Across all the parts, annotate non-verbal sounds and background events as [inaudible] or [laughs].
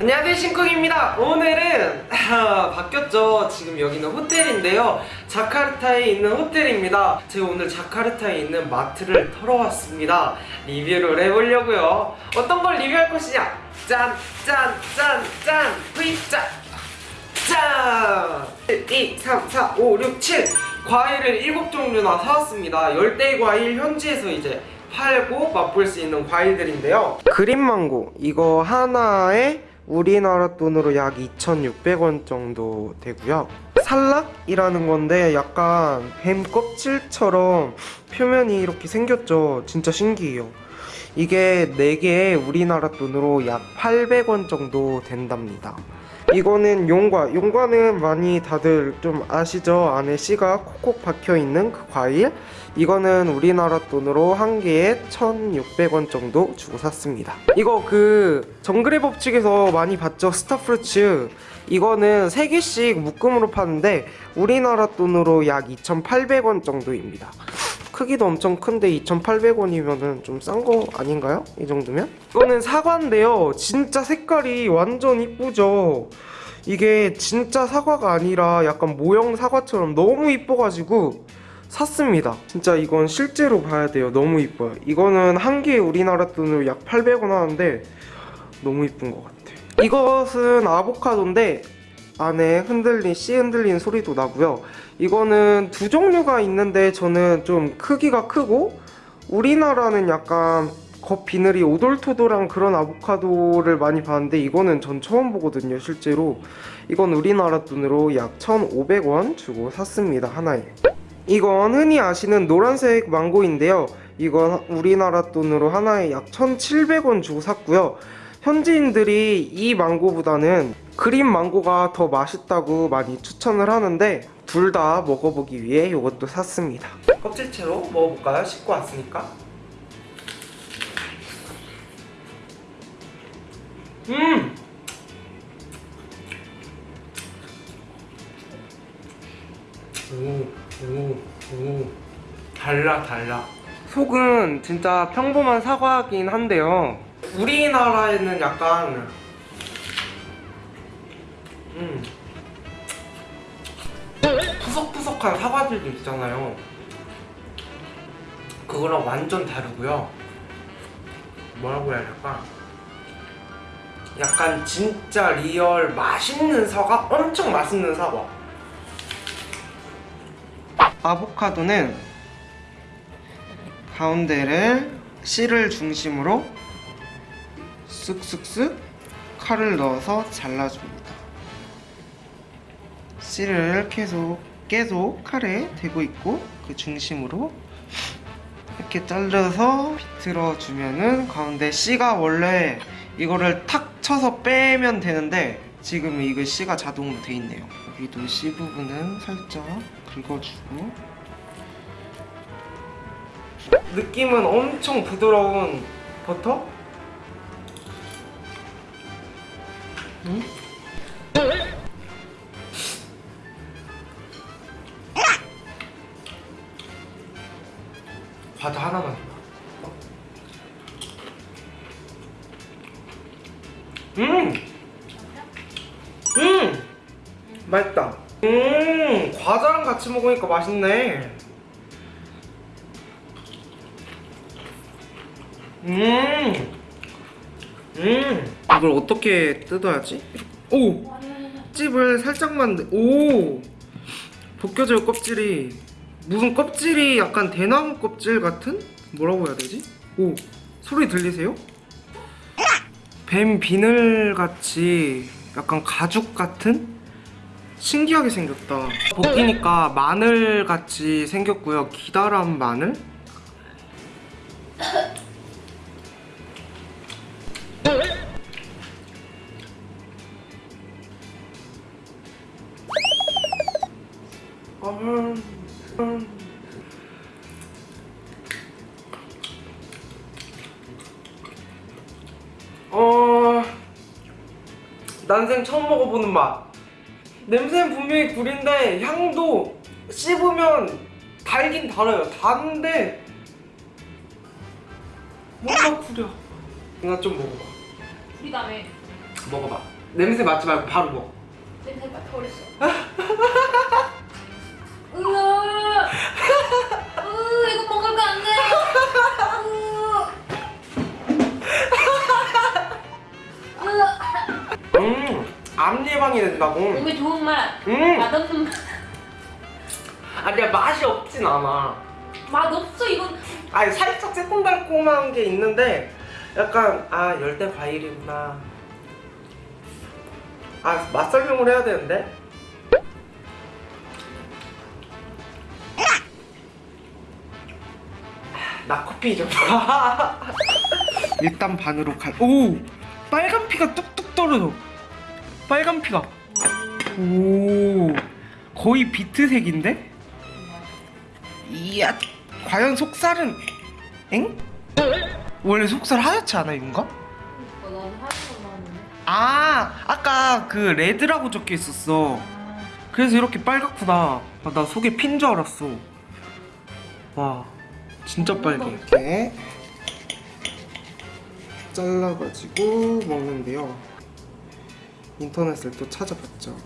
안녕하세요 신쿡입니다. 오늘은 아, 바뀌었죠. 지금 여기는 호텔인데요. 자카르타에 있는 호텔입니다. 제가 오늘 자카르타에 있는 마트를 털어왔습니다. 리뷰를 해보려고요. 어떤 걸 리뷰할 것이냐? 짠 짠 짠짠. V자 짠! 1, 2, 3, 4, 5, 6, 7 과일을 7종류나 사왔습니다. 열대 과일 현지에서 이제 팔고 맛볼 수 있는 과일들인데요. 그린망고 이거 하나에 우리나라 돈으로 약 2,600원 정도 되고요. 살락이라는 건데 약간 뱀 껍질처럼 표면이 이렇게 생겼죠. 진짜 신기해요 이게 4개에 우리나라 돈으로 약 800원 정도 된답니다. 이거는 용과 용과는 많이 다들 좀 아시죠? 안에 씨가 콕콕 박혀있는 그 과일? 이거는 우리나라 돈으로 한 개에 1600원 정도 주고 샀습니다. 이거 그 정글의 법칙에서 많이 봤죠? 스타프루츠. 이거는 3개씩 묶음으로 파는데 우리나라 돈으로 약 2800원 정도입니다 크기도 엄청 큰데 2,800원이면은 좀 싼 거 아닌가요? 이 정도면? 이거는 사과인데요. 진짜 색깔이 완전 이쁘죠? 이게 진짜 사과가 아니라 약간 모형 사과처럼 너무 이뻐가지고 샀습니다. 진짜 이건 실제로 봐야 돼요. 너무 이뻐요. 이거는 한 개에 우리나라 돈으로 약 800원 하는데 너무 이쁜 것 같아요. 이것은 아보카도인데 안에 흔들린 씨 흔들린 소리도 나고요. 이거는 두 종류가 있는데 저는 좀 크기가 크고 우리나라는 약간 겉 비늘이 오돌토돌한 그런 아보카도를 많이 봤는데 이거는 전 처음 보거든요 실제로. 이건 우리나라 돈으로 약 1,500원 주고 샀습니다 하나에. 이건 흔히 아시는 노란색 망고인데요. 이건 우리나라 돈으로 하나에 약 1,700원 주고 샀고요. 현지인들이 이 망고보다는 그린 망고가 더 맛있다고 많이 추천을 하는데 둘 다 먹어보기 위해 이것도 샀습니다 껍질채로 먹어볼까요? 씻고 왔으니까 음! 오, 오, 오. 달라, 달라. 속은 진짜 평범한 사과긴 한데요. 우리나라에는 약간 푸석푸석한 사과들도 있잖아요. 그거랑 완전 다르고요. 뭐라고 해야 될까? 약간 진짜 real 맛있는 사과? 엄청 맛있는 사과. 아보카도는 가운데를 씨를 중심으로 쓱쓱쓱 칼을 넣어서 잘라줍니다. 씨를 계속 계속 칼에 대고 있고 그 중심으로 이렇게 잘라서 비틀어 주면은 가운데 씨가 원래 이거를 탁 쳐서 빼면 되는데 지금 이거 씨가 자동으로 돼 있네요. 여기도 씨 부분은 살짝 긁어주고 느낌은 엄청 부드러운 버터? 음? 음! 음! 맛있다. 음! 과자랑 같이 먹으니까 맛있네. 음! 음! 이걸 어떻게 뜯어야지? 오! 찝을 살짝만, 내- 오! 벗겨져요, 껍질이. 무슨 껍질이 약간 대나무 껍질 같은? 뭐라고 해야 되지? 오! 소리 들리세요? 뱀 비늘 같이 약간 가죽 같은? 신기하게 생겼다. 벗기니까 마늘 같이 생겼고요. 기다란 마늘? 음, 음. 난생 처음 먹어보는 맛 냄새는 분명히 굴인데 향도 씹으면 달긴 달아요 단데 뭔가 구려 이거 좀 먹어봐 다음에 먹어봐. 냄새 맡지 말고 바로 먹어. 냄새 맡아 버렸어. 으아! 으, 이거 먹을 거안 돼. 암 예방이 된다고. 몸에 좋은 맛, 음, 맛없는 맛. 아니야 맛이 없진 않아. 맛없어 이건. 아니 살짝 새콤달콤한 게 있는데 약간 아 열대 과일이구나. 아 맛 설명을 해야 되는데. 나 커피 좀. [laughs] 일단 반으로 갈. 오 빨간 피가 뚝뚝 떨어져. 빨간 피가. 오 거의 비트색인데? 이야 과연 속살은 엥? 원래 속살 하얗지 않아 이건가? 아 아까 그 레드라고 적혀 있었어 아, 그래서 이렇게 빨갛구나 아, 나 속에 핀 줄 알았어 와 진짜 빨개 이렇게 잘라가지고 먹는데요 인터넷을 또 찾아봤죠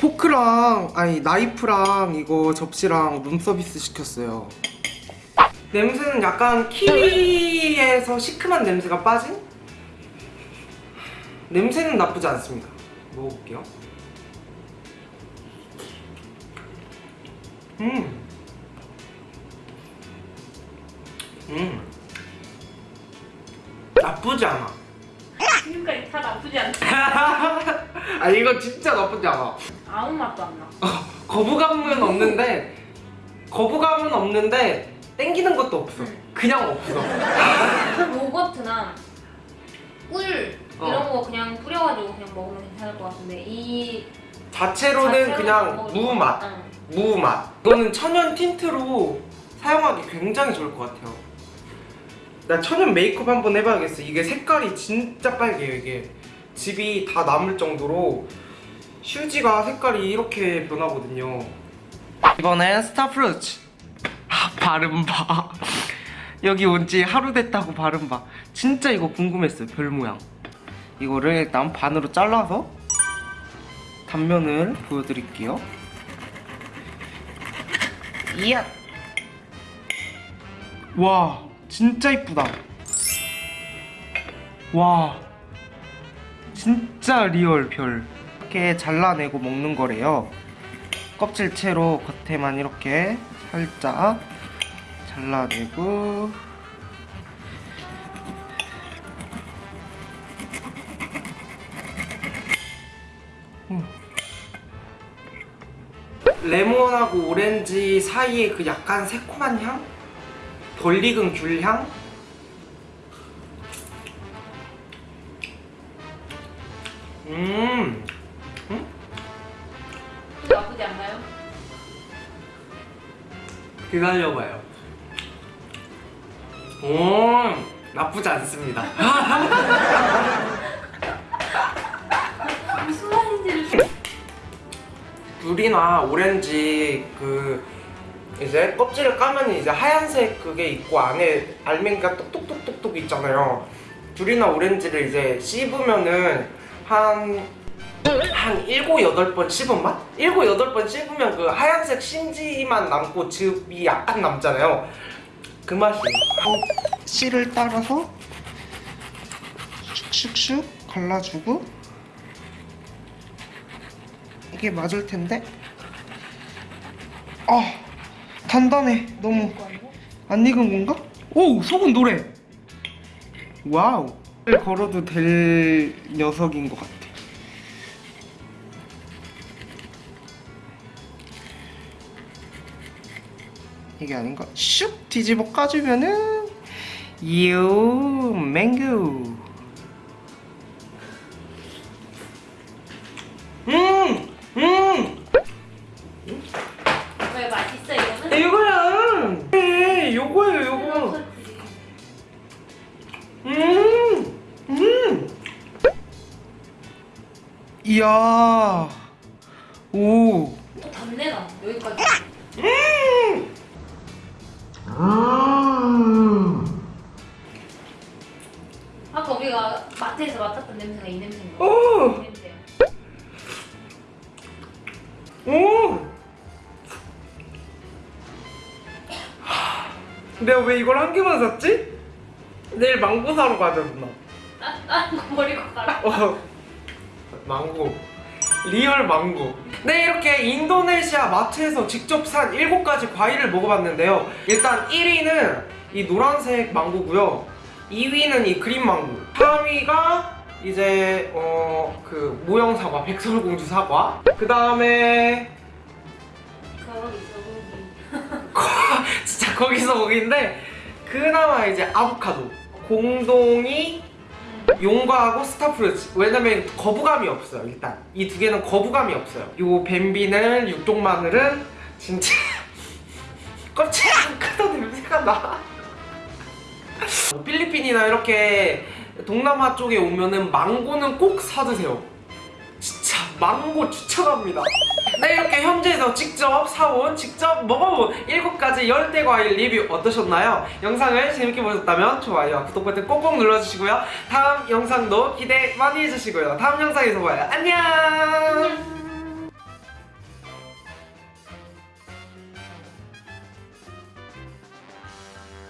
포크랑 아니 나이프랑 이거 접시랑 룸서비스 시켰어요 냄새는 약간 키위에서 시큼한 냄새가 빠진? 냄새는 나쁘지 않습니다 먹어볼게요 음. 음. 나쁘지 않아. 지금까지 다 나쁘지 않다. [laughs] 아 이거 진짜 나쁘지 않아. 아무 맛도 안 나. 거부감은 없는데 거부감은 없는데 땡기는 것도 없어. 그냥 없어. 요거트나 꿀 어. 이런 거 그냥 뿌려가지고 그냥 먹으면 괜찮을 것 같은데 이 자체로는 자체로 그냥 무맛. 응. 무맛. 이거는 천연 틴트로 사용하기 굉장히 좋을 것 같아요. 나 천연 메이크업 한번 해봐야겠어. 이게 색깔이 진짜 빨개요. 이게 즙이 다 남을 정도로 휴지가 색깔이 이렇게 변하거든요. 이번엔 star fruits. 아, 봐. [laughs] 여기 온 지 하루 됐다고 봐. 진짜 이거 궁금했어요. 별 모양. 이거를 일단 반으로 잘라서 단면을 보여드릴게요. 이야. 와, 진짜 이쁘다. 와, 진짜 real 별. 이렇게 잘라내고 먹는 거래요. 껍질 채로 겉에만 이렇게 살짝 잘라내고. 음. 레몬하고 오렌지 사이에 그 약간 새콤한 향? 덜 익은 귤 향? 음, 나쁘지 않나요? 기다려봐요. 오, 나쁘지 않습니다. [laughs] 무슨 말인지를 귤이나 오렌지 그 이제 껍질을 까면 이제 하얀색 그게 있고 안에 알맹이가 똑똑똑똑똑 있잖아요. 귤이나 오렌지를 이제 씹으면은 한, 한 일곱 여덟 번 씹은 맛? 일곱 여덟 번 씹으면 그 하얀색 심지만 남고 즙이 약간 남잖아요. 그 맛이. 씨를 따라서 슉슉슉 갈라주고 이게 맞을 텐데. 아, 단단해. 너무 안 익은 건가? 오, 속은 노래. Wow. 걸러도 될 녀석인 것 같아. 이게 아닌가? 슉 뒤집어 까주면은 유 맹구. 이야. 오. 또 단내나 여기까지 음. 음. 아까 우리가 마트에서 맡았던 냄새가 이 냄새인 오! 거야. 이 냄새야. 오! 내가 왜 이걸 한 개만 샀지? 내일 망고 사러 가자 누나 이거 버리고 가라. 어. 망고. real 망고. 네 이렇게 인도네시아 마트에서 직접 산 7가지 과일을 먹어봤는데요. 일단 1위는 이 노란색 망고고요. 2위는 이 green 망고. 3위가 이제 어 그 모형 사과 백설공주 사과. 그 다음에 거기 저기. [laughs] 진짜 거기서 거기인데 그나마 이제 아보카도. 공동이 용과하고 스타프루츠 왜냐면 거부감이 없어요 일단. 이 두 개는 거부감이 없어요. 요 뱀비는 육종마늘은 진짜 [laughs] 껍질 안 크다 냄새가 나. 필리핀이나 이렇게 동남아 쪽에 오면은 망고는 꼭 사드세요 망고 추천합니다 네 이렇게 현지에서 직접 사온 직접 먹어본 7가지 열대 과일 리뷰 어떠셨나요? 영상을 재밌게 보셨다면 좋아요 구독 버튼 꼭꼭 눌러주시고요 다음 영상도 기대 많이 해주시고요 다음 영상에서 봐요 안녕.